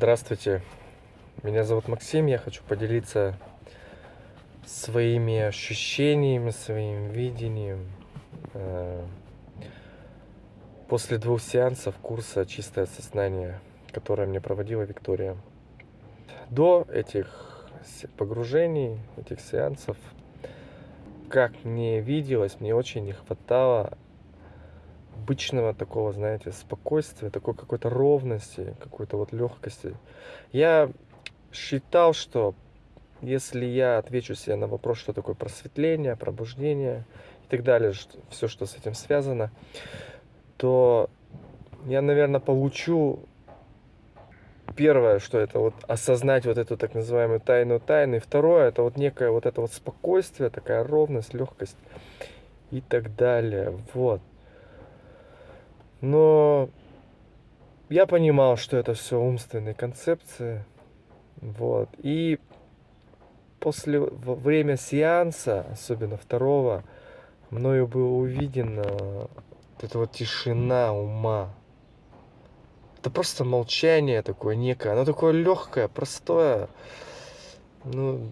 Здравствуйте, меня зовут Максим, я хочу поделиться своими ощущениями, своим видением. Э, после двух сеансов курса «Чистое сознание», которое мне проводила Виктория. До этих погружений, этих сеансов, как мне виделось, мне очень не хватало обычного такого, знаете, спокойствия, такой какой-то ровности, какой-то вот легкости. Я считал, что если я отвечу себе на вопрос, что такое просветление, пробуждение и так далее, что, все, что с этим связано, то я, наверное, получу первое, что это вот осознать вот эту так называемую тайну тайны. И второе, это вот некое вот это вот спокойствие, такая ровность, легкость и так далее. Вот. Но я понимал, что это все умственные концепции. Вот. И после во время сеанса, особенно второго, мною было увидено вот эта вот тишина ума. Это просто молчание такое некое. Оно такое легкое, простое. Ну,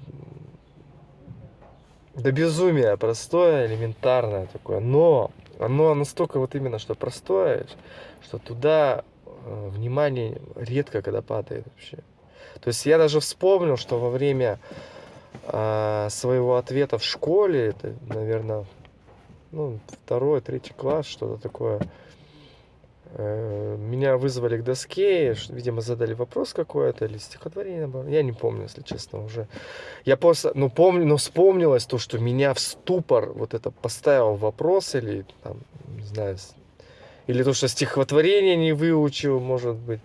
до безумия простое, элементарное такое. Но оно настолько вот именно что простое, что туда э, внимание редко когда падает вообще. То есть я даже вспомнил, что во время э, своего ответа в школе, это, наверное, ну, второй, третий класс, что-то такое, меня вызвали к доске, видимо, задали вопрос какой-то или стихотворение, я не помню, если честно, уже. Я просто, ну, помню, но вспомнилось то, что меня в ступор вот это поставил вопрос или, там, не знаю, или то, что стихотворение не выучил, может быть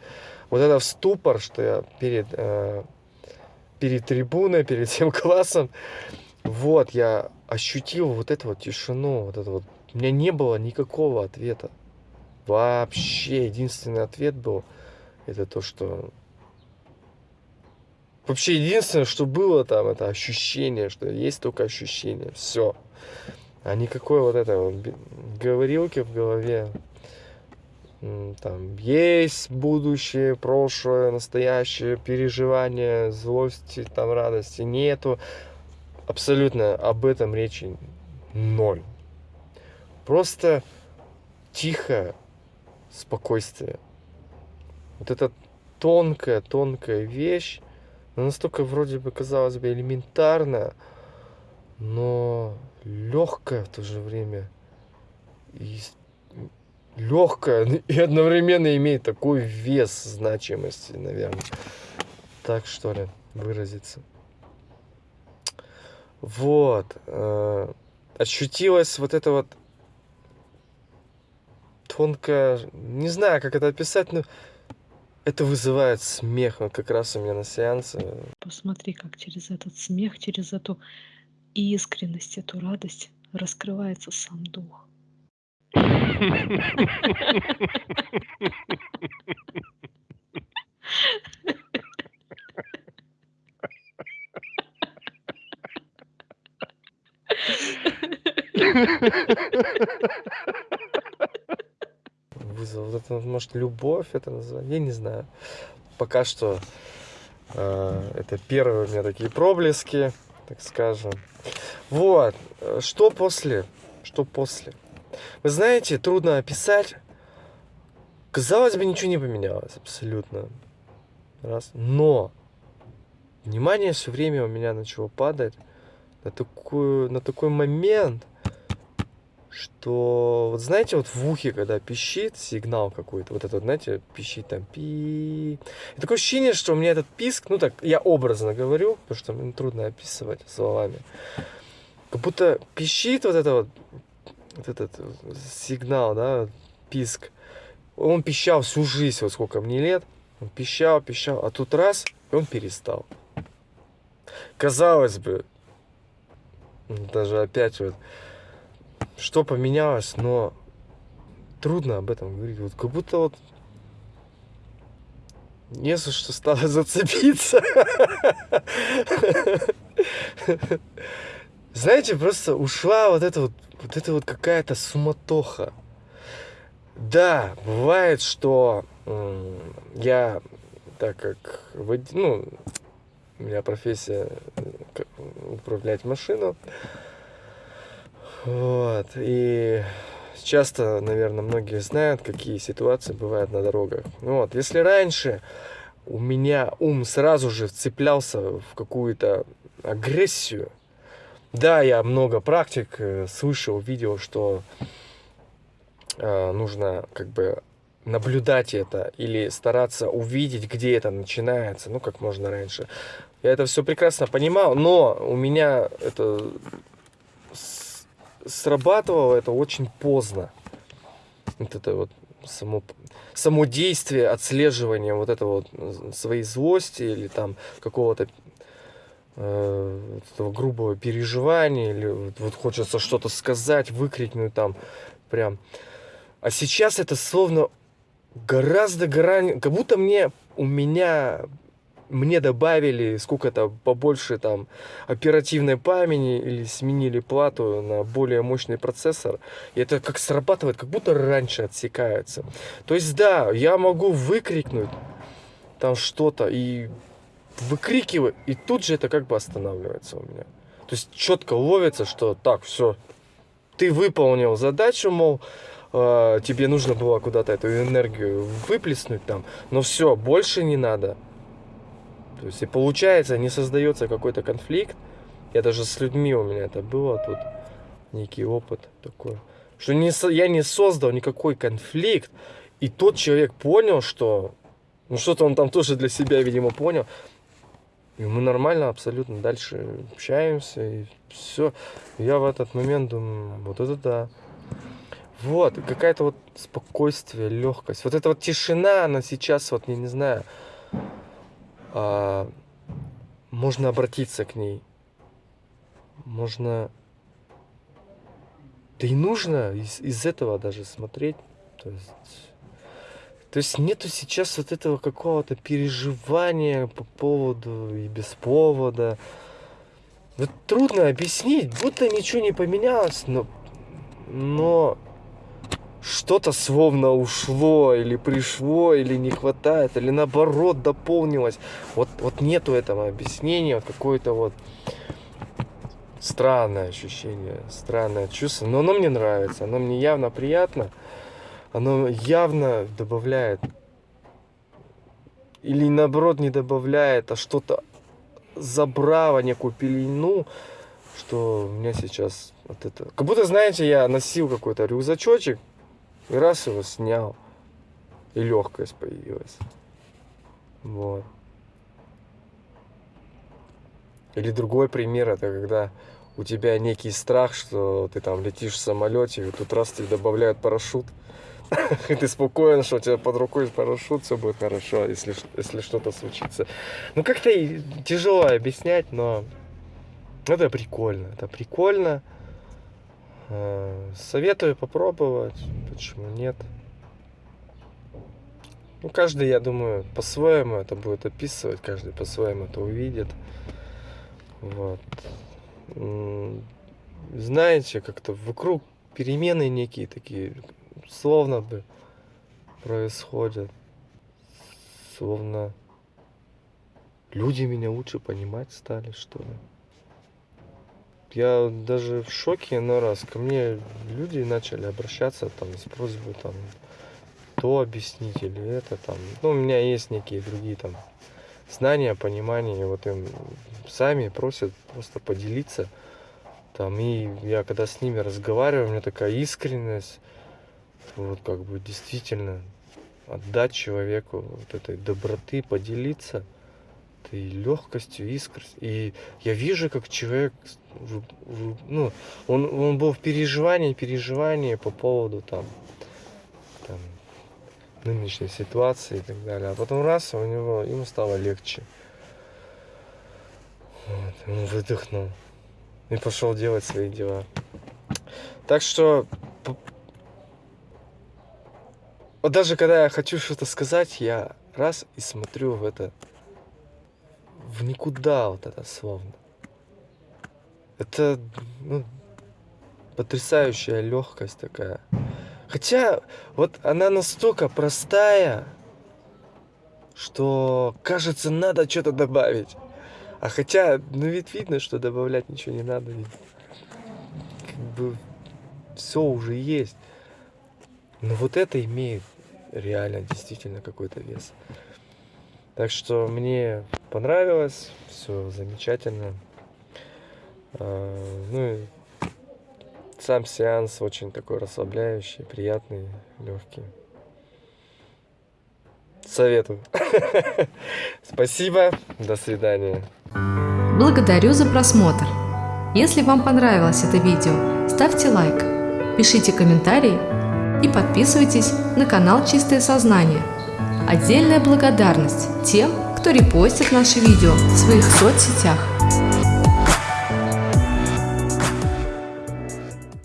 вот это в ступор, что я перед, э, перед трибуной, перед всем классом, вот, я ощутил вот эту вот тишину, вот это вот. У меня не было никакого ответа. Вообще, единственный ответ был, это то, что... Вообще, единственное, что было там, это ощущение, что есть только ощущение. Все. А никакой вот это вот говорилки в голове там есть будущее, прошлое, настоящее, переживание, злости, там радости нету. Абсолютно об этом речи ноль. Просто тихое спокойствие. Вот эта тонкая, тонкая вещь, она настолько вроде бы казалось бы элементарная, но легкая в то же время и легкая и одновременно имеет такой вес значимости, наверное. Так что ли выразиться. Вот. Э, ощутилась вот это вот тонкая, не знаю, как это описать, но это вызывает смех. Вот как раз у меня на сеансе. Посмотри, как через этот смех, через эту искренность, эту радость раскрывается сам дух. Вызвал вот это, может, любовь это называть, я не знаю. Пока что э, это первые у меня такие проблески, так скажем. Вот, э, что после? Что после? Вы знаете, трудно описать. Казалось бы, ничего не поменялось абсолютно. Раз. Но внимание все время у меня начало падать на, такую, на такой момент, что, вот знаете, вот в ухе, когда пищит сигнал какой-то, вот этот, знаете, пищит там пи. И такое ощущение, что у меня этот писк, ну так, я образно говорю, потому что мне трудно описывать словами. Как будто пищит вот это вот вот этот сигнал, да, писк. Он пищал всю жизнь, вот сколько мне лет. Он пищал, пищал, а тут раз, и он перестал. Казалось бы, даже опять вот, что поменялось, но трудно об этом говорить. Вот как будто вот не за что стало зацепиться. Знаете, просто ушла вот эта вот вот это вот какая-то суматоха. Да, бывает, что я так как ну, у меня профессия э, управлять машину. Вот. И часто, наверное, многие знают, какие ситуации бывают на дорогах. Ну Вот. Если раньше у меня ум сразу же вцеплялся в какую-то агрессию, да, я много практик э, слышал, видел, что э, нужно как бы наблюдать это или стараться увидеть, где это начинается, ну, как можно раньше. Я это все прекрасно понимал, но у меня это срабатывало это очень поздно. Вот это вот само, само действие, отслеживание вот этого вот своей злости или там какого-то э, этого грубого переживания, или вот, вот хочется что-то сказать, выкрикнуть там прям. А сейчас это словно гораздо грань, как будто мне у меня мне добавили сколько-то побольше там оперативной памяти или сменили плату на более мощный процессор. И это как срабатывает, как будто раньше отсекается. То есть да, я могу выкрикнуть там что-то и выкрикиваю, и тут же это как бы останавливается у меня. То есть четко ловится, что так, все, ты выполнил задачу, мол, э, тебе нужно было куда-то эту энергию выплеснуть там, но все, больше не надо. То есть и получается, не создается какой-то конфликт. Я даже с людьми у меня это было тут некий опыт такой, что не, я не создал никакой конфликт, и тот человек понял, что ну что-то он там тоже для себя, видимо, понял. И мы нормально абсолютно дальше общаемся, и все. Я в этот момент думаю, вот это да. Вот, какая-то вот спокойствие, легкость. Вот эта вот тишина, она сейчас, вот, я не знаю, а, можно обратиться к ней. Можно... Да и нужно из, из этого даже смотреть. То есть... То есть нету сейчас вот этого какого-то переживания по поводу и без повода. Вот трудно объяснить, будто ничего не поменялось, но, но что-то словно ушло, или пришло, или не хватает, или наоборот дополнилось. Вот, вот нету этого объяснения, вот какое-то вот странное ощущение, странное чувство. Но оно мне нравится, оно мне явно приятно, оно явно добавляет или наоборот не добавляет, а что-то забрало некую пелену, что у меня сейчас вот это... Как будто, знаете, я носил какой-то рюкзачочек, и раз его снял, и легкость появилась. Вот. Или другой пример, это когда у тебя некий страх, что ты там летишь в самолете, и тут раз тебе добавляют парашют, и ты спокоен, что у тебя под рукой парашют, все будет хорошо, если, если что-то случится. Ну, как-то тяжело объяснять, но это прикольно. Это прикольно. Э, Советую попробовать. Почему нет? Ну, каждый, я думаю, по-своему это будет описывать, каждый по-своему это увидит. Вот. Знаете, как-то вокруг перемены некие такие, словно бы происходят. Словно люди меня лучше понимать стали, что ли. Я даже в шоке иной раз. Ко мне люди начали обращаться там с просьбой там то объяснить или это там. Ну, у меня есть некие другие там знания, понимания. и Вот им сами просят просто поделиться. Там, и я когда с ними разговариваю, у меня такая искренность. Вот как бы действительно отдать человеку вот этой доброты, поделиться этой легкостью, искростью. И я вижу, как человек, ну, он, он был в переживании, переживании по поводу там, там нынешней ситуации и так далее. А потом раз, у него, ему стало легче. Вот, он выдохнул и пошел делать свои дела. Так что вот даже когда я хочу что-то сказать, я раз и смотрю в это, в никуда вот это словно. Это ну, потрясающая легкость такая. Хотя вот она настолько простая, что кажется, надо что-то добавить. А хотя, ну ведь видно, что добавлять ничего не надо. Ведь как бы все уже есть. Но вот это имеет реально действительно какой-то вес. Так что мне понравилось, все замечательно. А, ну и сам сеанс очень такой расслабляющий, приятный, легкий. Советую. Спасибо, до свидания. Благодарю за просмотр. Если вам понравилось это видео, ставьте лайк, пишите комментарии и подписывайтесь на канал Чистое Сознание. Отдельная благодарность тем, кто репостит наши видео в своих соцсетях.